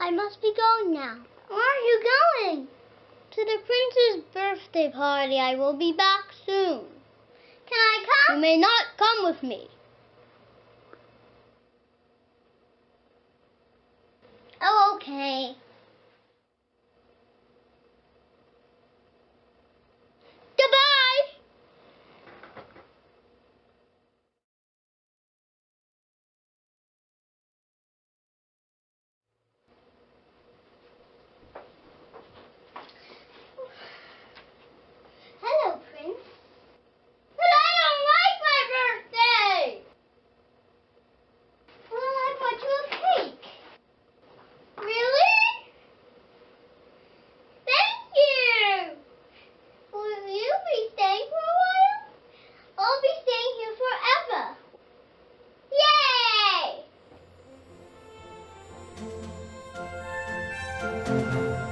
I must be going now. Where are you going? To the prince's birthday party. I will be back soon. Can I come? You may not come with me. Oh, okay. Música